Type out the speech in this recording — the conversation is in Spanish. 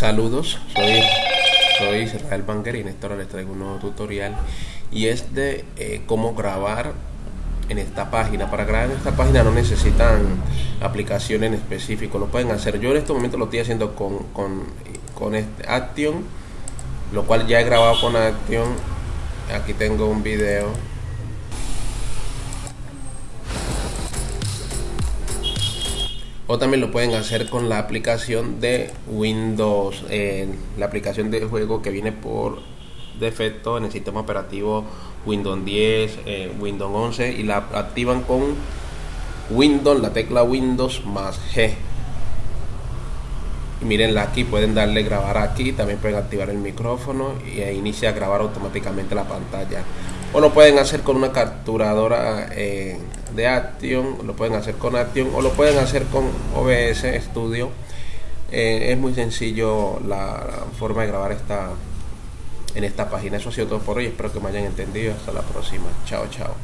Saludos, soy, soy Israel y en esta hora les traigo un nuevo tutorial y es de eh, cómo grabar en esta página. Para grabar en esta página no necesitan aplicación en específico, lo pueden hacer. Yo en este momento lo estoy haciendo con, con, con este Action, lo cual ya he grabado con Action. Aquí tengo un video o también lo pueden hacer con la aplicación de Windows, eh, la aplicación de juego que viene por defecto en el sistema operativo Windows 10, eh, Windows 11 y la activan con Windows, la tecla Windows más G. Y mírenla aquí, pueden darle grabar aquí, también pueden activar el micrófono y inicia a grabar automáticamente la pantalla o lo pueden hacer con una capturadora eh, de Action, lo pueden hacer con Action o lo pueden hacer con OBS Studio. Eh, es muy sencillo la, forma de grabar esta en esta página. Eso ha sido todo por hoy. Espero que me hayan entendido. Hasta la próxima. Chao, chao.